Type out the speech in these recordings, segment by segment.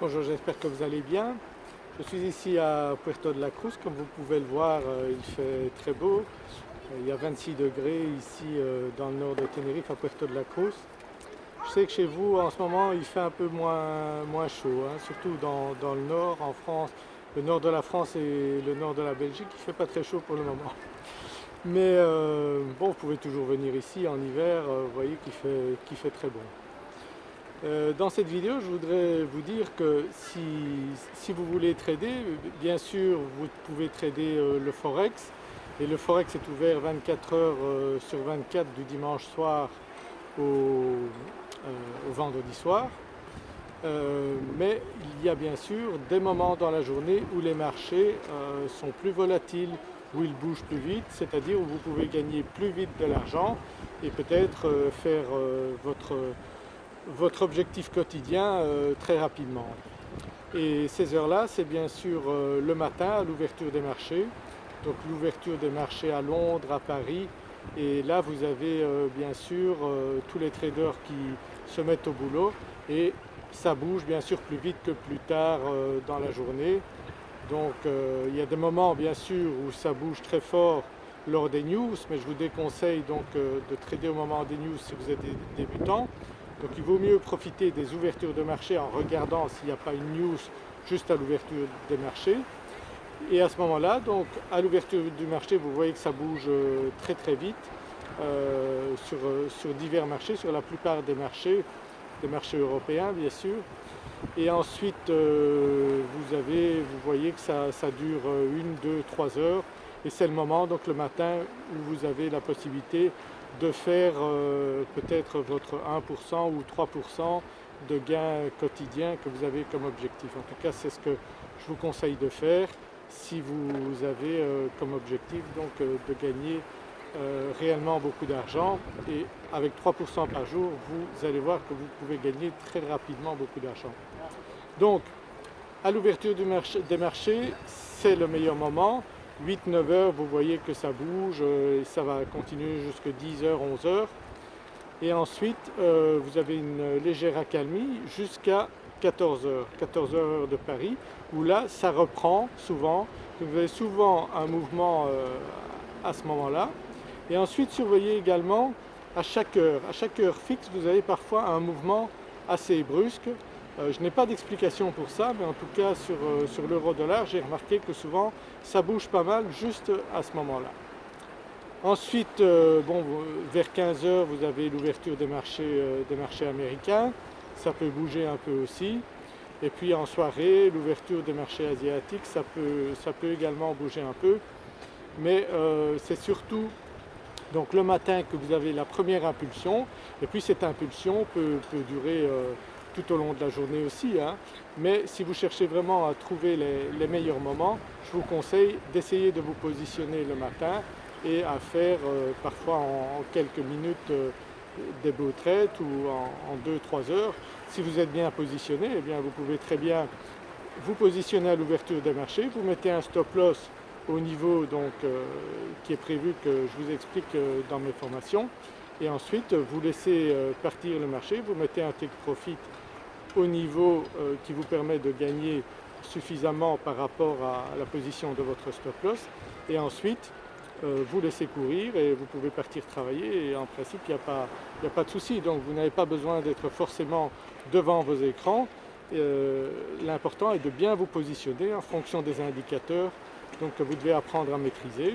Bonjour, j'espère que vous allez bien. Je suis ici à Puerto de la Cruz, comme vous pouvez le voir euh, il fait très beau. Euh, il y a 26 degrés ici euh, dans le nord de Tenerife à Puerto de la Cruz. Je sais que chez vous en ce moment il fait un peu moins, moins chaud, hein, surtout dans, dans, le nord, en France, le nord de la France et le nord de la Belgique, il ne fait pas très chaud pour le moment. Mais bon, vous pouvez toujours venir ici en hiver, vous voyez qu'il fait, qu fait très bon. Euh, dans cette vidéo, je voudrais vous dire que si, vous voulez trader, bien sûr vous pouvez trader euh, le Forex et le Forex est ouvert 24 heures euh, sur 24 du dimanche soir au, vendredi soir. mais il y a bien sûr des moments dans la journée où les marchés sont plus volatiles, où ils bougent plus vite, c'est-à-dire où vous pouvez gagner plus vite de l'argent et peut-être faire votre votre objectif quotidien euh, très rapidement. Et ces heures-là, c'est bien sûr euh, le matin à l'ouverture des marchés, donc l'ouverture des marchés à Londres, à Paris, et là vous avez euh, bien sûr tous les traders qui se mettent au boulot et ça bouge bien sûr plus vite que plus tard dans la journée. Donc il y a des moments bien sûr où ça bouge très fort lors des news, mais je vous déconseille donc de trader au moment des news si vous êtes débutant. Donc il vaut mieux profiter des ouvertures de marché en regardant s'il n'y a pas une news juste à l'ouverture des marchés. Et à ce moment-là, donc à l'ouverture du marché, vous voyez que ça bouge euh, très très vite euh, euh, sur, divers marchés, sur la plupart des marchés, des marchés européens bien sûr. Et ensuite, vous, avez, vous voyez que ça, ça dure une, deux, trois heures et c'est le moment donc le matin où vous avez la possibilité de faire euh, peut-être votre 1% ou 3% de gains quotidiens que vous avez comme objectif. En tout cas, c'est ce que je vous conseille de faire si vous avez euh, comme objectif donc euh, de gagner réellement beaucoup d'argent et avec 3% par jour, vous allez voir que vous pouvez gagner très rapidement beaucoup d'argent. Donc, à l'ouverture des marchés, c'est le meilleur moment. 8-9 heures, vous voyez que ça bouge euh, et ça va continuer jusqu'à 10h, 11h. Et ensuite, euh, vous avez une légère accalmie jusqu'à 14h, 14h de Paris, où là, ça reprend souvent. Vous avez souvent un mouvement euh, à ce moment-là. Et ensuite, surveillez également à chaque heure. À chaque heure fixe, vous avez parfois un mouvement assez brusque je n'ai pas d'explication pour ça, mais en tout cas sur, euh, sur l'euro-dollar, j'ai remarqué que souvent ça bouge pas mal juste à ce moment-là. Ensuite, euh, bon, vers 15 heures, vous avez l'ouverture des marchés, des marchés américains, ça peut bouger un peu aussi. Et puis en soirée, l'ouverture des marchés asiatiques, ça peut, ça peut également bouger un peu. Mais c'est surtout donc le matin que vous avez la première impulsion, et puis cette impulsion peut, peut durer tout au long de la journée aussi, hein. mais si vous cherchez vraiment à trouver les, meilleurs moments, je vous conseille d'essayer de vous positionner le matin et à faire euh, parfois en, quelques minutes euh, des beaux traites ou en 2-3 heures. Si vous êtes bien positionné, eh bien vous pouvez très bien vous positionner à l'ouverture des marchés, vous mettez un stop loss au niveau donc, euh, qui est prévu que je vous explique dans mes formations et ensuite vous laissez partir le marché, vous mettez un take profit au niveau euh, qui vous permet de gagner suffisamment par rapport à la position de votre stop loss. Et ensuite euh, vous laissez courir et vous pouvez partir travailler. Et en principe il n'y a, pas, a pas de souci. Donc vous n'avez pas besoin d'être forcément devant vos écrans. Euh, l'important est de bien vous positionner en fonction des indicateurs donc, que vous devez apprendre à maîtriser.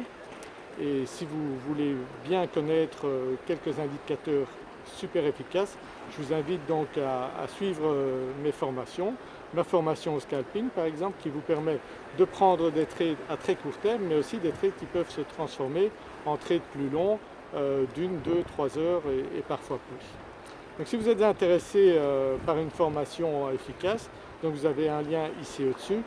Et si vous voulez bien connaître quelques indicateurs super efficace. Je vous invite donc à, suivre euh, mes formations, ma formation au scalping par exemple qui vous permet de prendre des trades à très court terme mais aussi des trades qui peuvent se transformer en trades plus longs euh, d'une, deux, trois heures et, parfois plus. Donc si vous êtes intéressé euh, par une formation efficace, donc vous avez un lien ici au-dessus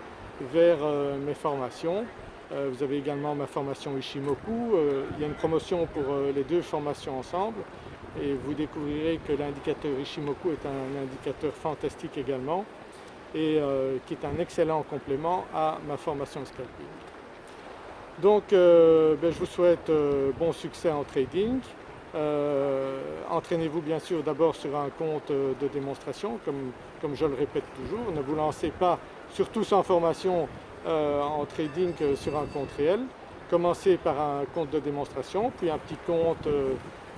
vers mes formations. vous avez également ma formation Ishimoku, il y a une promotion pour les deux formations ensemble et vous découvrirez que l'indicateur Ishimoku est un indicateur fantastique également et euh, qui est un excellent complément à ma formation scalping. Donc euh, ben, je vous souhaite euh, bon succès en trading entraînez-vous bien sûr d'abord sur un compte de démonstration comme, comme, je le répète toujours. Ne vous lancez pas, surtout sans formation en trading sur un compte réel. Commencez par un compte de démonstration, puis un petit compte,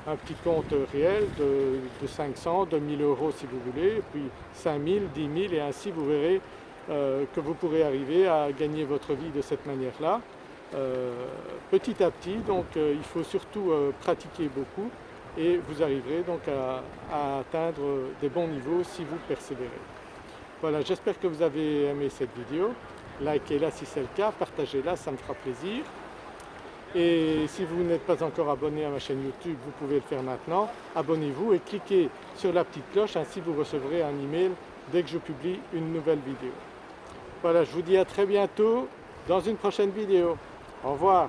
un petit compte réel de, de 500, de 1000 euros si vous voulez, puis 5000, 10 000 et ainsi vous verrez que vous pourrez arriver à gagner votre vie de cette manière-là. Euh, petit à petit, donc euh, il faut surtout euh, pratiquer beaucoup et vous arriverez donc à, atteindre des bons niveaux si vous persévérez. Voilà, j'espère que vous avez aimé cette vidéo. Likez-la si c'est le cas, partagez-la, ça me fera plaisir. Et si vous n'êtes pas encore abonné à ma chaîne YouTube, vous pouvez le faire maintenant. Abonnez-vous et cliquez sur la petite cloche, ainsi vous recevrez un email dès que je publie une nouvelle vidéo. Voilà, je vous dis à très bientôt dans une prochaine vidéo. Au revoir.